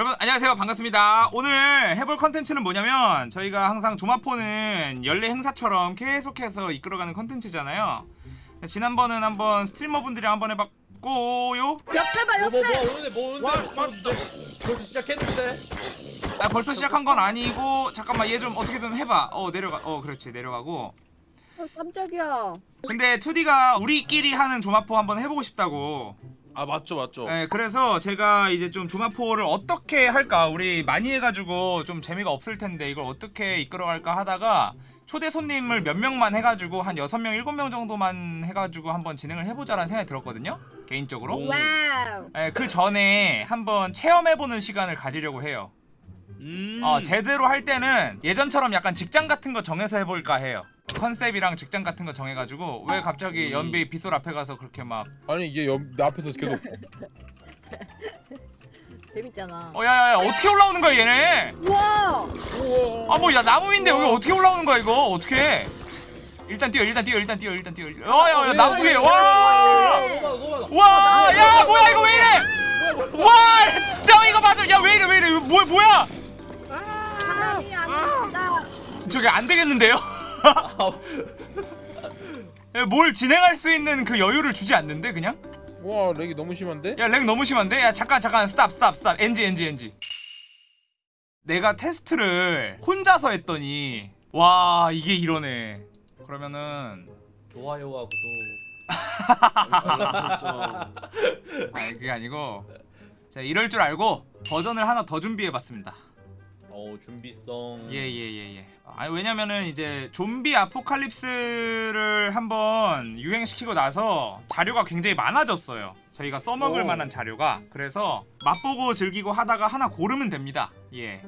여러분 안녕하세요. 반갑습니다. 오늘 해볼 컨텐츠는 뭐냐면 저희가 항상 조마포는 연례 행사처럼 계속해서 이끌어가는 컨텐츠잖아요. 지난번은 한번 스트리머분들이 한번 해봤고요. 옆에 봐 뭐, 뭐, 옆에. 뭐, 오는데, 뭐, 오는데, 와, 뭐, 오는데. 벌써 시작했는데. 아 벌써 시작한 건 아니고 잠깐만 얘 좀 어떻게든 해봐. 어 내려가 어 그렇지. 내려가고. 어, 깜짝이야. 근데 2D가 우리끼리 하는 조마포 한번 해보고 싶다고 아, 맞죠, 맞죠. 네, 그래서 제가 이제 좀 좀아포를 어떻게 할까 우리 많이 해가지고 좀 재미가 없을 텐데 이걸 어떻게 이끌어갈까 하다가 초대 손님을 몇 명만 해가지고 한 6명, 7명 정도만 해가지고 한번 진행을 해보자라는 생각이 들었거든요 개인적으로 오. wow 네, 그 전에 한번 체험해보는 시간을 가지려고 해요 음. 어, 제대로 할 때는 예전처럼 약간 직장 같은 거 정해서 해볼까 해요 컨셉이랑 직장 같은 거 정해가지고 왜 갑자기 연비 빗솔 앞에 가서 그렇게 막 아니 이게 옆, 내 앞에서 계속 재밌잖아 어, 야야야 어떻게 올라오는 거야 얘네 우와 아 뭐 야 나무인데 여기 어떻게 올라오는 거야 이거 어떻게 일단 뛰어 일단 뛰어 일단 뛰어 일단 뛰어 어야야 나무 위에 와 네. 너무 많아, 너무 많아. 와, 야, 뭐야, 이거 왜 이래? 와, 저 이거 맞아. 야, 왜 이래, 왜 이래? 뭐, 뭐야? 사람이 아닙니다 저게 안 되겠는데요? 야, 뭘 진행할 수 있는 그 여유를 주지 않는데, 그냥? 와 lag이 너무 심한데? 야, lag 너무 심한데? 야, 잠깐, 잠깐, stop, stop, stop. NG, NG, NG. 내가 테스트를 혼자서 했더니, 와, 이게 이러네. 그러면은, 좋아요와 구독. 아니, 그게 아니고, 자, 이럴 줄 알고 버전을 하나 더 준비해봤습니다. 어, 준비성. 예예예 예. 아니 왜냐면은 이제 좀비 아포칼립스를 한번 유행시키고 나서 자료가 굉장히 많아졌어요. 저희가 써먹을 오. 만한 자료가 그래서 맛보고 즐기고 하다가 하나 고르면 됩니다. 예.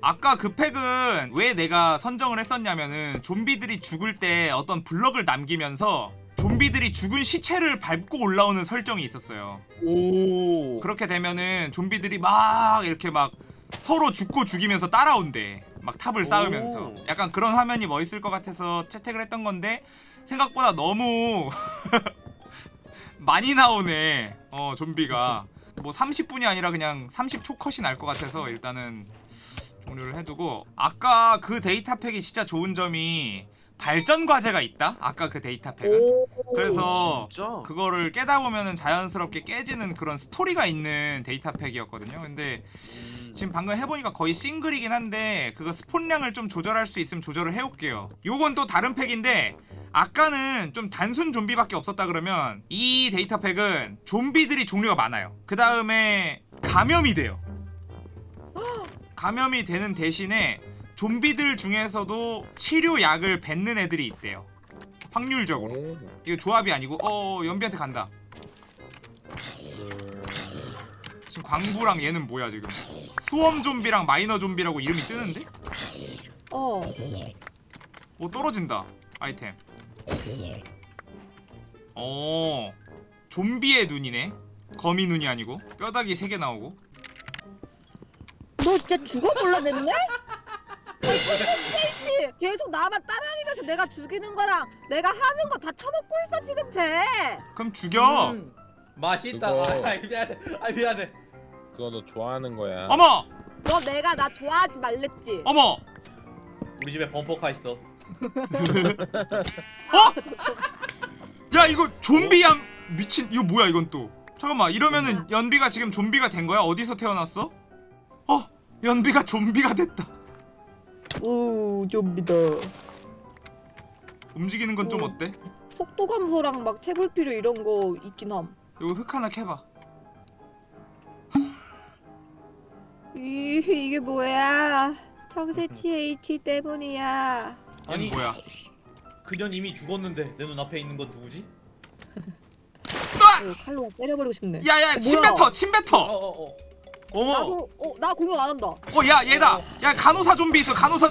아까 그 팩은 왜 내가 선정을 했었냐면은 좀비들이 죽을 때 어떤 블럭을 남기면서 좀비들이 죽은 시체를 밟고 올라오는 설정이 있었어요. 오 그렇게 되면은 좀비들이 막 이렇게 막 서로 죽고 죽이면서 따라온대. 막 탑을 쌓으면서. 오. 약간 그런 화면이 멋있을 것 같아서 채택을 했던 건데 생각보다 너무 많이 나오네. 어, 좀비가. 뭐 30분이 아니라 그냥 30초 컷이 날 것 같아서 일단은 종료를 해두고 아까 그 데이터 팩이 진짜 좋은 점이 발전 과제가 있다. 아까 그 데이터 팩은. 그래서 진짜? 그거를 깨다 보면은 자연스럽게 깨지는 그런 스토리가 있는 데이터 팩이었거든요. 근데 음. 지금 방금 해보니까 거의 싱글이긴 한데 그거 spawn량을 좀 조절할 수 있으면 조절을 해올게요. 요건 또 다른 팩인데 아까는 좀 단순 좀비밖에 없었다 그러면 이 데이터 팩은 좀비들이 종류가 많아요. 그 다음에 감염이 돼요. 감염이 되는 대신에 좀비들 중에서도 치료약을 뱉는 애들이 있대요. 확률적으로. 오. 이거 조합이 아니고 어 연비한테 간다 광부랑 얘는 뭐야 지금 수험 좀비랑 마이너 좀비라고 이름이 뜨는데? 어 오 떨어진다 아이템 어 좀비의 눈이네 거미 눈이 아니고 뼈다귀 3개 나오고 너 진짜 죽어볼라 됐네? 치 계속 나만 따라다니면서 내가 죽이는 거랑 내가 하는 거 다 처먹고 있어 지금 쟤 그럼 죽여 음. 맛있다. 그거- 아, 미안해. 아, 미안해. 그거 너 좋아하는 거야 어머 너 내가 나 좋아하지 말랬지 어머 우리 집에 범퍼카 있어. 어? 야 이거 좀비 양 미친 이거 뭐야 이건 또 잠깐만 이러면은 연비가 지금 좀비가 된 거야? 어디서 태어났어? 어 연비가 좀비가 됐다 오 좀비다 움직이는 건 좀 어. 어때? 속도 감소랑 막 채굴 필요 이런 거 있긴 함 이거 흙 하나 캐봐 이, 이게 뭐야 청새치 H 때문이야 아니, 뭐야 그년 이미 죽었는데 내 눈 앞에 있는 건 누구지? 아! 어, 칼로 때려버리고 싶네 야야 어, 침 뭐야? 뱉어 침 어, 뱉어 어, 어. 어머. 나도 어, 나 공격 안 한다 어야 얘다 야 간호사 좀비 있어 간호사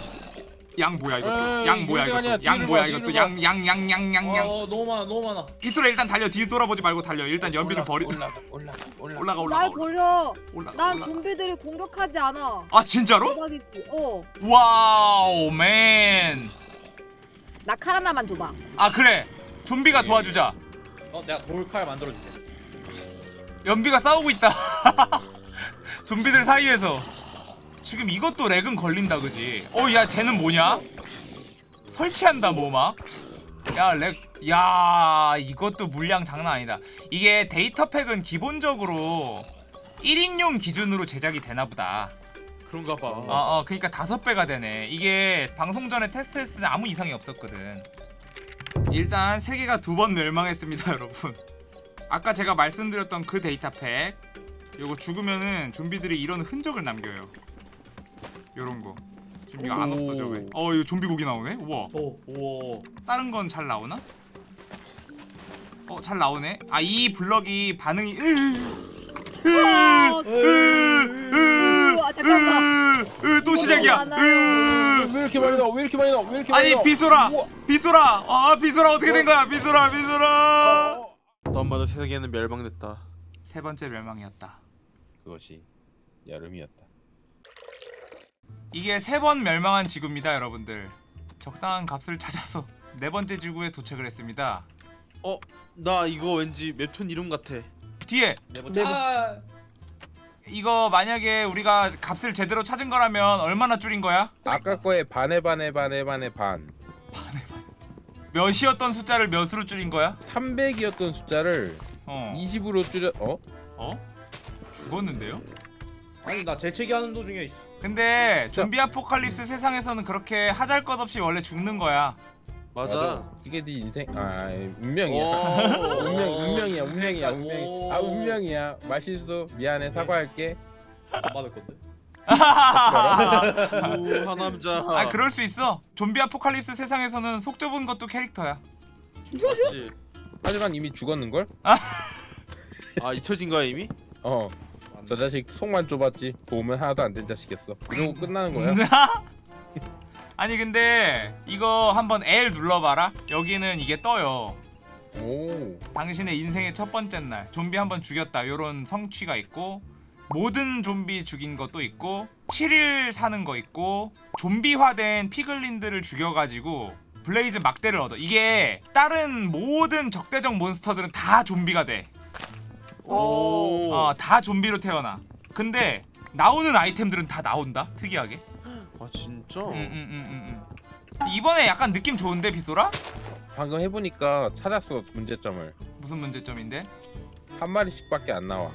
양 뭐야 이것도 에이, 양 뭐야 아니야. 이것도 양 뭐야 봐, 이것도 양 양 양 양 양양 어, 너무 많아, 너무 많아. 기술에 일단 달려 뒤 돌아보지 말고 달려 일단 연비를 버리 올라가 올라가 올라가 올라가 올라가 날 버려 올라가 난 올라가 좀비들이 공격하지 않아 아 진짜로? 대박이지 어나 wow man. 칼 하나만 줘봐 아 그래. 좀비가 도와주자. 어, 내가 돌칼 만들어줄게. 연비가 싸우고 있다. 좀비들 사이에서 지금 이것도 lag은 걸린다 그지? 어 야 쟤는 뭐냐? 설치한다 뭐 막? 야 lag, 야 이것도 물량 장난 아니다. 이게 데이터팩은 기본적으로 1인용 기준으로 제작이 되나보다. 그런가 봐. 어, 어, 그러니까 다섯 배가 되네. 이게 방송 전에 테스트했을 때 아무 이상이 없었거든. 일단 세계가 두 번 멸망했습니다, 여러분. 아까 제가 말씀드렸던 그 데이터팩, 요거 죽으면은 좀비들이 이런 흔적을 남겨요. 요런 거. 지금 이거 안 오. 없어져 왜? 어, 이거 좀비 고기 나오네. 우와. 오, 우와. 다른 건 잘 나오나? 어, 잘 나오네. 아, 이 블럭이 반응이 으, 으, 어, 으, 으, 아, 잠깐만. 으, 으, 또 시작이야. 으. 왜 이렇게 많이 나와? 왜 이렇게 많이 나와? 왜 이렇게 많이 아니 나와? 비소라 우와. 비소라 아 비소라 어떻게 된 거야 비소라 비소라 어, 너마다 세계는 멸망됐다. 세 번째 멸망이었다 그것이 여름이었다. 이게 세 번 멸망한 지구입니다 여러분들 적당한 값을 찾아서 네 번째 지구에 도착을 했습니다 어, 나 이거 왠지 웹툰 이름 같아. 뒤에 네네 번째. 아, 이거 만약에 우리가 값을 제대로 찾은 거라면 얼마나 줄인 거야? 아까 거에 반에 반에 반에 반에 반. 몇이었던 숫자를 몇으로 줄인 거야? 300이었던 숫자를 어 20으로 줄여. 어? 어? 죽었는데요? 아니 나 재채기 하는 도중에 근데 좀비 아포칼립스 세상에서는 그렇게 하잘것없이 원래 죽는 거야 맞아. 이게 네 인생. 아 운명이야. 오. 운명 운명이야 운명이야 운명. 오. 아 운명이야. 말실수 미안해 사과할게. 안 받을 건데. 오, 하남자. 아 그럴 수 있어 좀비 아포칼립스 세상에서는 속 좁은 것도 캐릭터야 맞지. 하지만 이미 죽었는 걸? 아 잊혀진 거야 이미? 어. 저 자식 속만 좁았지. 보면 하나도 안 된 자식이었어. 이러고 끝나는 거야. 아니 근데 이거 한번 L 눌러봐라 여기는 이게 떠요 오. 당신의 인생의 첫 번째 날 좀비 한번 죽였다 요런 성취가 있고 모든 좀비 죽인 것도 있고 7일 사는 거 있고 좀비화된 피글린들을 죽여가지고 블레이즈 막대를 얻어 이게 다른 모든 적대적 몬스터들은 다 좀비가 돼 오. 어, 다 좀비로 태어나 근데 나오는 아이템들은 다 나온다 특이하게 아 진짜? 음, 음, 음, 음, 음. 이번에 약간 느낌 좋은데 비소라? 방금 해보니까 찾았어 문제점을. 무슨 문제점인데? 한 마리씩밖에 안 나와.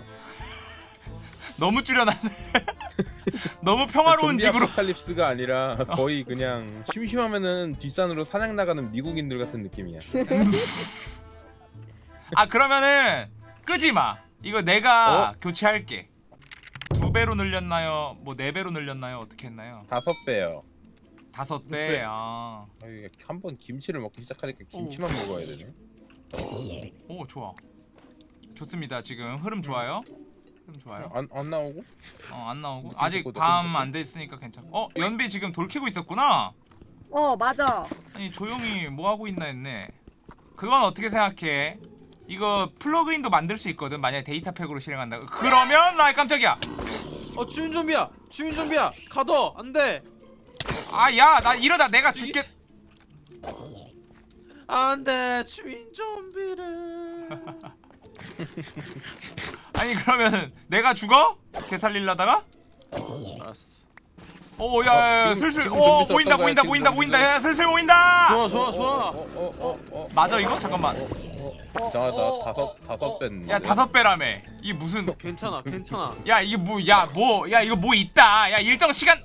너무 줄여놨네 너무 평화로운 좀비 지구로 아포칼립스가 아니라 거의 그냥 심심하면은 뒷산으로 사냥 나가는 미국인들 같은 느낌이야. 아 그러면은 끄지마 이거 내가 어? 교체할게 두 배로 늘렸나요? 뭐 네 배로 늘렸나요? 어떻게 했나요? 다섯 배요. 다섯 배. 배 아. 한번 김치를 먹기 시작하니까 김치만 먹어야 되네. 오 좋아 좋습니다 지금 흐름 좋아요 흐름 좋아요 안, 안 나오고? 어 안 나오고 몇 아직 분밤안 됐으니까 괜찮 어 연비 지금 돌 캐고 있었구나 어 맞아. 아니 조용히 뭐 하고 있나 했네 그건 어떻게 생각해 이거 플러그인도 만들 수 있거든 만약에 데이터팩으로 실행한다 그러면 나 깜짝이야 어 주민 좀비야. 주민 좀비야. 가둬. 안 돼. 아 야 나 이러다 내가 죽겠 안 돼. 주민 좀비를. 아니 그러면 내가 죽어? 개 살릴라다가? 알았어. 오 야야 어, 지금- 슬슬 지금 오 좀비 보인다 보인다 보인다? 보인다 야 슬슬 보인다 좋아 좋아 좋아. 어, 어, 어, 어. 맞아 이거 잠깐만 자, 나 다섯 다섯 배인데. 야 다섯 배라며 이 무슨 괜찮아 괜찮아. 야 이게 뭐 야 뭐 야 이거 뭐 있다 야 일정 시간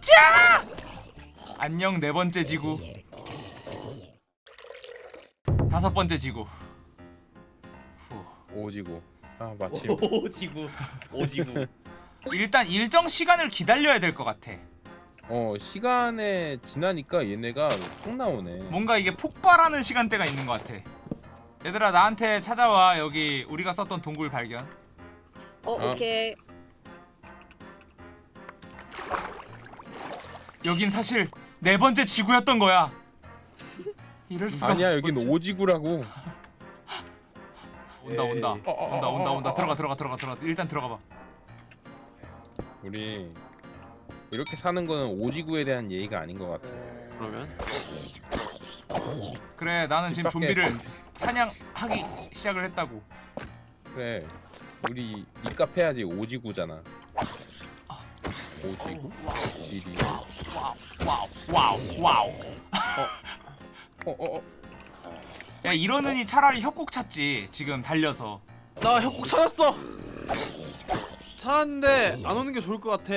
짜 안녕 네 번째 지구 다섯 번째 지구 후. 오지고. 아 마침. 오지구. 오지구. 일단 일정 시간을 기다려야 될 것 같아. 어 시간에 지나니까 얘네가 확 나오네. 뭔가 이게 폭발하는 시간대가 있는 것 같아. 얘들아 나한테 찾아와. 여기 우리가 썼던 동굴 발견. 어 어. 오케이. 여긴 사실 네 번째 지구였던 거야. 이럴 수가 아니야 여긴 오지구라고. 온다 온다. 온다 어, 온다 어, 온다. 어, 들어가 어. 들어가 들어가 들어가. 일단 들어가 봐 우리 이렇게 사는 거는 오지구에 대한 예의가 아닌 것 같아. 그러면 그래 나는 지금 밖에 좀비를 사냥하기 시작을 했다고 그래. 우리 니값 해야지 오지구잖아. 오지구 지리 와우 와우 와우 어어어 야 이러느니 차라리 협곡 찾지 지금 달려서 나 협곡 찾았어. 찾았는데 안 오는 게 좋을 것 같아.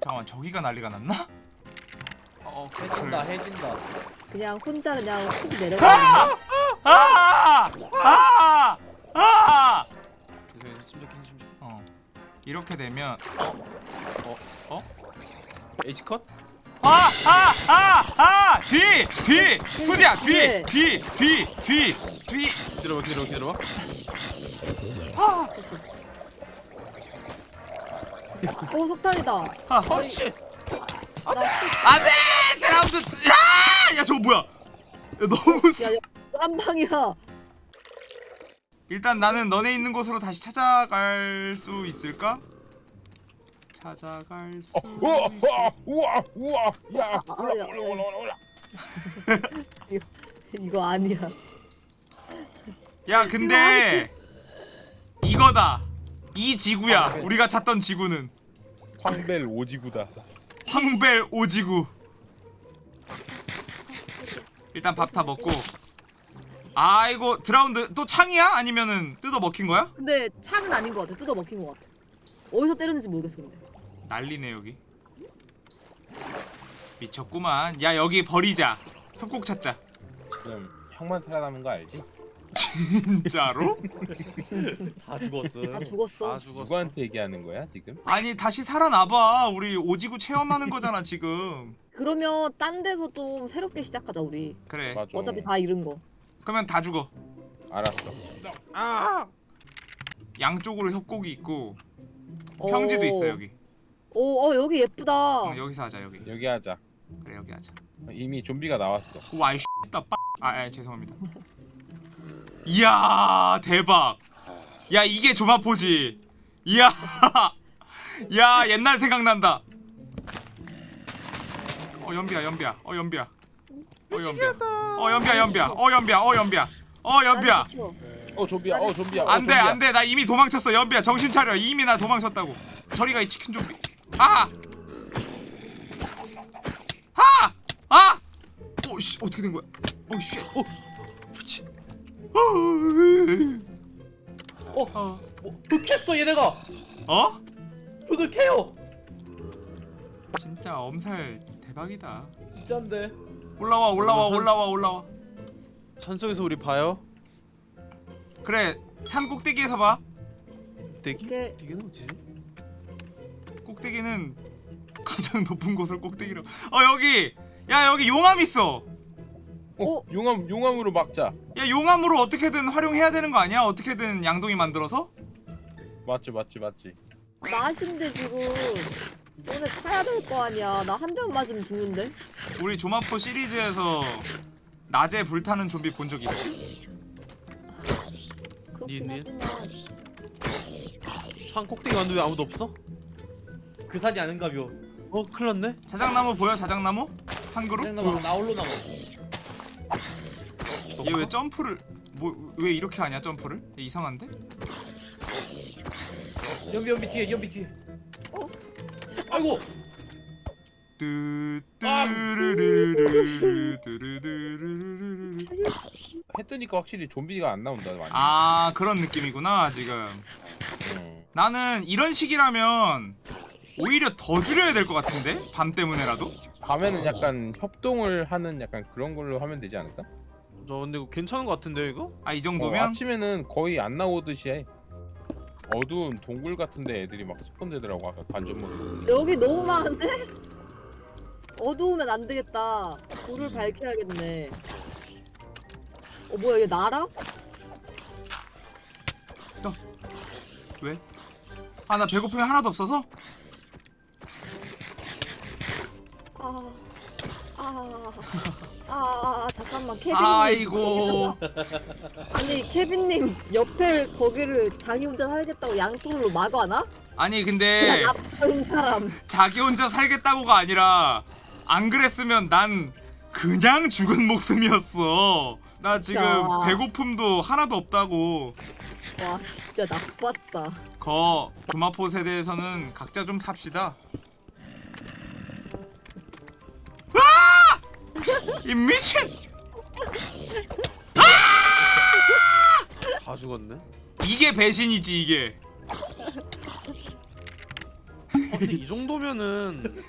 잠깐만 저기가 난리가 났나? 어, 해진다 해진다 그냥 혼자 그냥 훅 내려가. 아! 아! 아! 죄송해요. 침착해, 침착해. 어 이렇게 되면 H 컷? 아! 아! 아! 아! 뒤! 뒤! 투디야 뒤! 네. 뒤! 뒤! 뒤! 뒤! 기다려봐, 기다려봐, 기다려봐. 아! 오 석탄이다. 아! 어, 씨. 나 안돼! 드라운드! 야! 야 저거 뭐야? 야, 너무 세- 야, 야, 한 방이야. 일단 나는 너네 있는 곳으로 다시 찾아갈 수 있을까? 찾아갈 수 우와 있을... 우와 우와 야 아, 올라 야, 올라 올라 올라 올라 이거 아니야. 야 근데 이거다 이 지구야 우리가 찾던 지구는 황밸 오지구다 황밸 오지구 일단 밥 다 먹고 아이고 drowned 또 창이야? 아니면은 뜯어 먹힌 거야? 근데 창은 아닌 것 같아. 뜯어 먹힌 것 같아. 어디서 때렸는지 모르겠어 근데. 난리네 여기 미쳤구만 야 여기 버리자 협곡 찾자 지금 형만 살아남은 거 알지? 진짜로? 다 죽었어 다 죽었어. 아, 죽었어. 누구한테 얘기하는 거야 지금? 아니 다시 살아나봐 우리 오지구 체험하는 거잖아 지금 그러면 딴 데서 좀 새롭게 시작하자 우리. 그래 맞아 어차피 다 잃은 거. 그러면 다 죽어 알았어 아! 양쪽으로 협곡이 있고 어. 평지도 있어 여기 오, 어 여기 예쁘다. 어, 여기서 하자 여기 여기 하자 그래 여기 하자 이미 좀비가 나왔어 와이 씨다 빠. 아, 아 죄송합니다. 이야 대박. 야 이게 조마포지. 이야. 야 옛날 생각난다. 어 연비야 연비야. 어 연비야. 어 연비야. 어 연비야 연비야. 어 연비야. 어 연비야. 어 연비야. 어 좀비야 어 좀비야 어, 안돼. 안돼 나 이미 도망쳤어 연비야 정신 차려 이미 나 도망쳤다고. 저리가 이 치킨 좀비. 아. 아. 아. 오씨 어떻게 된 거야? 오씨. 어. 미친. 어? 어. 뭐, 흑했어 얘네가 어? 흑을 캐요 진짜 엄살 대박이다. 진짠데 올라와 올라와 산- 올라와 올라와. 산 속에서 우리 봐요. 그래 산 꼭대기에서 봐. 대기? 이게 대기는 어디지? 꼭대기는 가장 높은 곳을 꼭대기로. 어 여기. 야 여기 용암 있어. 어, 용암 용암으로 막자 야 용암으로 어떻게든 활용해야 되는 거 아니야? 어떻게든 양동이 만들어서? 맞지 맞지 맞지 나신데 지금 오늘 타야 될 거 아니야. 나 한 대만 맞으면 죽는데. 우리 조마포 시리즈에서 낮에 불타는 좀비 본 적 있지? 그렇긴 니, 니. 하지만 산 꼭대기 왔는데 왜 아무도 없어? 그 산이 아닌가벼 어, 큰일 났네. 자작나무 보여? 자작나무? 한 그룹? 생나무 나 홀로 남아 얘 왜 점프를 뭐 왜 이렇게 하냐 점프를? 얘 이상한데? 연비 연비 뒤에 연비 뒤에 어? 아이고 뚜뚜르르르르 뜨니까 확실히 좀비가 안 나온다 많이 아 그런 느낌이구나 지금 응. 나는 이런 식이라면 오히려 더 줄여야 될 것 같은데? 밤 때문에라도? 밤에는 약간 협동을 하는 약간 그런 걸로 하면 되지 않을까? 저 근데 이거 괜찮은 것 같은데요, 이거? 아이 어, 정도면? 아침에는 거의 안 나오듯이 해 어두운 동굴 같은데 애들이 막 스폰되더라고 아까 관전 모드 여기 너무 많은데? 어두우면 안 되겠다. 불을 밝혀야겠네. 어 뭐야 얘 나라? 왜? 아 나 배고픔이 하나도 없어서? 아, 아, 아, 잠깐만 케빈님. 아이고 아니 케빈님 옆에 거기를 자기 혼자 살겠다고 양통으로 막아놔? 아니 진짜 근데 나쁜 사람. 자기 혼자 살겠다고가 아니라 안 그랬으면 난 그냥 죽은 목숨이었어 나 지금 진짜. 배고픔도 하나도 없다고 와 진짜 나빴다. 거 금화포 세대에서는 각자 좀 삽시다. 이 미친! 다 죽었네. 이게 배신이지 이게. 어, 근데 이 정도면은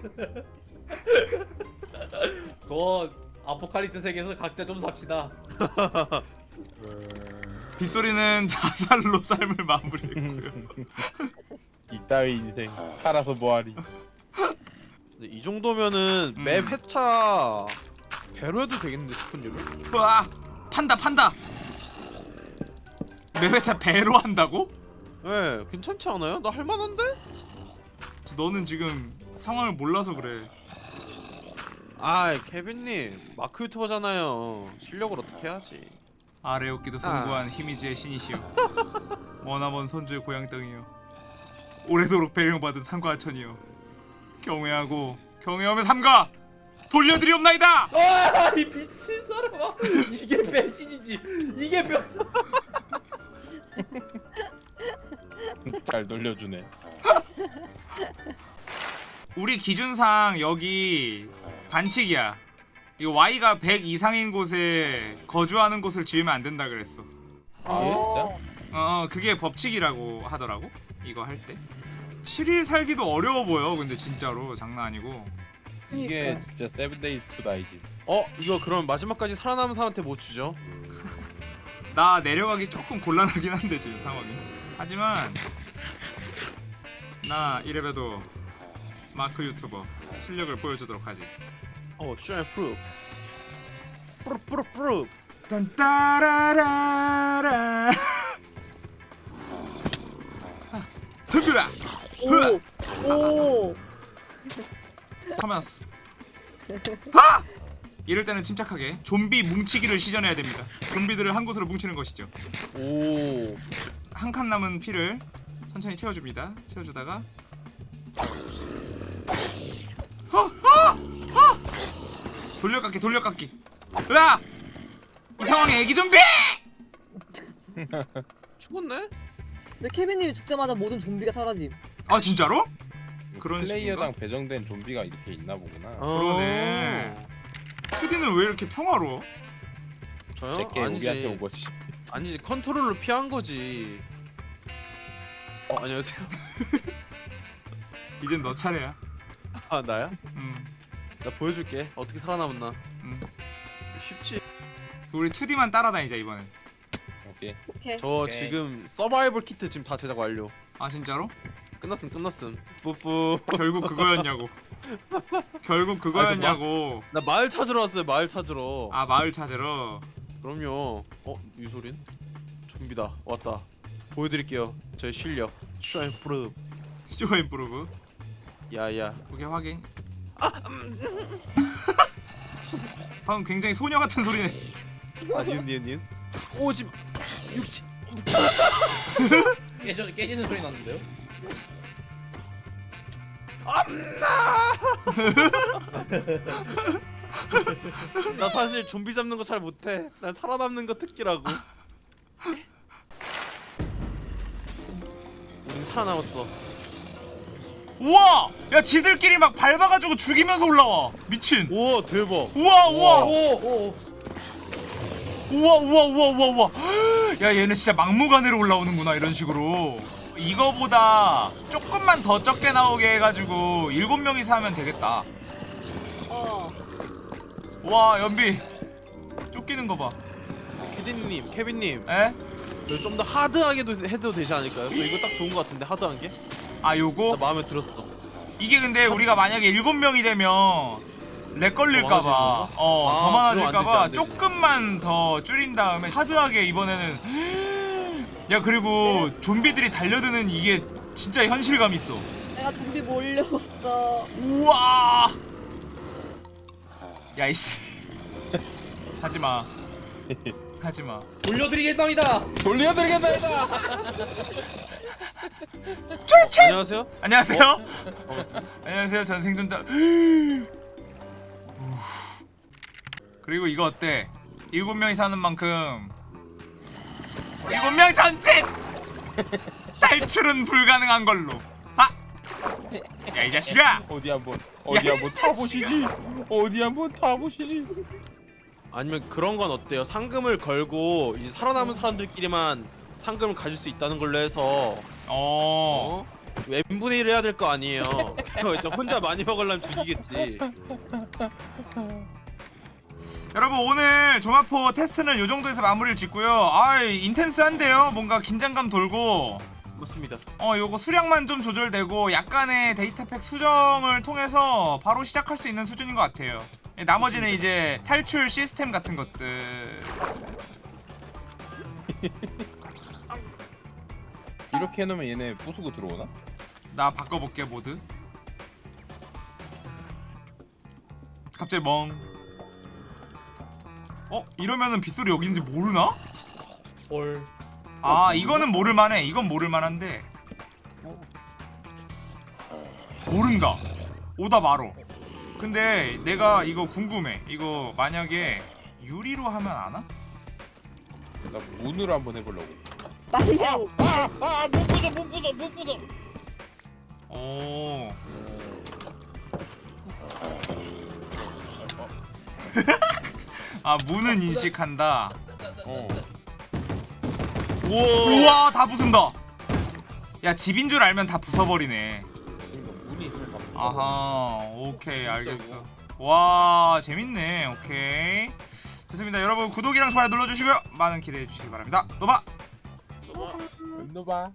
그 아포칼립스 세계에서 각자 좀 삽시다. 빗소리는 자살로 삶을 마무리했고요. 이따위 인생 살아서 뭐하리. 근데 이 정도면은 음. 맵 회차 배로 해도 되겠는데 스푼류를? 와 판다 판다. 매회차 배로 한다고? 네, 괜찮지 않아요? 나 할만한데? 너는 지금 상황을 몰라서 그래. 아, 케빈님 마크 유튜버잖아요. 실력을 어떻게 해야지? 아래 없기도 송구한 히미지의 신이시여 머나먼 선주의 고향 땅이여 오래도록 배령받은 상과천이여 경외하고 경외하며 삼가 돌려드리옵나이다! 아이 미친 사람아 이게 배신이지. 이게 벽 잘 돌려주네. 우리 기준상 여기 반칙이야. 이거 Y가 100 이상인 곳에 거주하는 곳을 지으면 안 된다 그랬어. 아 어. 진짜? 어 그게 법칙이라고 하더라고. 이거 할 때. 7일 살기도 어려워 보여 근데 진짜로. 장난 아니고 이게 그러니까. 진짜 Seven Days to Die지. 어, 이거 그럼 마지막까지 살아남은 사람한테 뭐 주죠? 나 내려가기 조금 곤란하긴 한데 지금 상황이 하지만 나 이래봬도 마크 유튜버 실력을 보여주도록 하지 어, show and prove. prove prove prove. 딴따라라라 덤벼라 오. 오. 커맨스 하! 이럴 때는 침착하게 좀비 뭉치기를 시전해야 됩니다 좀비들을 한 곳으로 뭉치는 것이죠 오. 한 칸 남은 피를 천천히 채워줍니다. 채워주다가 허! 허! 허! 돌려깎기 돌려깎기 으아! 이 상황에 애기 좀비! 죽었네? 근데 케빈님이 죽자마자 모든 좀비가 사라짐. 아 진짜로? 그런 플레이어당 배정된 좀비가 이렇게 있나 보구나. 어. 그러네. 2D는 왜 이렇게 평화로워? 저요? 제게 우리한테 온 아니지. 거지. 아니지. 컨트롤로 피한 거지. 어, 안녕하세요. 이젠 너 차례야. 아, 나야? 음, 나 보여줄게. 어떻게 살아남았나. 음. 쉽지. 우리 2D만 따라다니자 이번엔. 오케이. 오케이. 저 오케이. 지금 서바이벌 키트 지금 다 제작 완료. 아 진짜로? 끝났음, 끝났음. 뿌뿌. 결국 그거였냐고. 결국 그거였냐고. 나 마을 찾으러 왔어요. 마을 찾으러. 아 마을 찾으러. 그럼요. 어, 이 소린? 좀비다. 왔다. 보여드릴게요. 저의 실력. show and prove. show and prove. 야야. 오케이 확인. 방금 굉장히 소녀 같은 소리네. 아, 니은 니은 니은. 오지. 육지. 깨져 깨지는 소리 났는데요? 나 사실 좀비 잡는 거 잘 못해. 난 살아남는 거 특기라고. 우린 살아남았어. 우와! 야 지들끼리 막 밟아가지고 죽이면서 올라와. 미친. 우와 대박. 우와 우와 오오 우와 우와 우와 우와 우와. 야 얘네 진짜 막무가내로 올라오는구나 이런 식으로. 이거보다 조금만 더 적게 나오게 해가지고 일곱 명이서 하면 되겠다. 어. 와 연비 쫓기는 거 봐. 케빈님, 케빈님, 에? 좀더 hard하게도 해도 되지 않을까요? 저 이거 딱 좋은 거 같은데 hard한 게? 아나 요거 마음에 들었어. 이게 근데 우리가 만약에 일곱 명이 되면 렉 걸릴까봐 더 많아지는 어 아, 더 많아질까봐. 조금만 더 줄인 다음에 hard하게 이번에는 야 그리고 좀비들이 달려드는 이게 진짜 현실감 있어. 내가 좀비 몰려왔어. 우와! 야 이씨. 하지마. 하지마. 돌려드리겠답니다. 돌려드리겠다. 이다. 안녕하세요. 안녕하세요? 안녕하세요 전 생존자. 우. 그리고 이거 어때? 일곱 명이 사는 만큼 일곱 명 전진 탈출은 불가능한 걸로 아! 야 이 자식아 어디 한번 어디 야, 한번 타보시지. 어디 한번 타보시지. 아니면 그런 건 어때요? 상금을 걸고 이제 살아남은 사람들끼리만 상금을 가질 수 있다는 걸로 해서 어 어? n 분의 1을 해야 될 거 아니에요. 혼자 많이 먹으려면 죽이겠지. 여러분 오늘 조마포 테스트는 요 정도에서 마무리를 짓고요. 아 인텐스한데요? 뭔가 긴장감 돌고. 맞습니다. 어 요거 수량만 좀 조절되고 약간의 데이터팩 수정을 통해서 바로 시작할 수 있는 수준인 것 같아요. 예, 나머지는 이제 탈출 시스템 같은 것들. 이렇게 해놓으면 얘네 부수고 들어오나? 나 바꿔볼게 모드 갑자기 멍 어? 이러면은 빗소리 여긴지 모르나? 헐. 아 이거는 모를만해 이건 모를만한데 모른다 오다 마로 근데 내가 이거 궁금해 이거 만약에 유리로 하면 아나? 나 문으로 한번 해보려고. 빨리 하고. 아못 부숴 못 부숴 못 부숴. 오 아 문은 인식한다. 어. 우와. 다 부순다. 야 집인 줄 알면 다 부숴버리네. 아하 오케이 알겠어. 와 재밌네. 오케이. 좋습니다. 여러분 구독이랑 좋아요 눌러주시고요. 많은 기대해 주시기 바랍니다. 노바! 너 봐.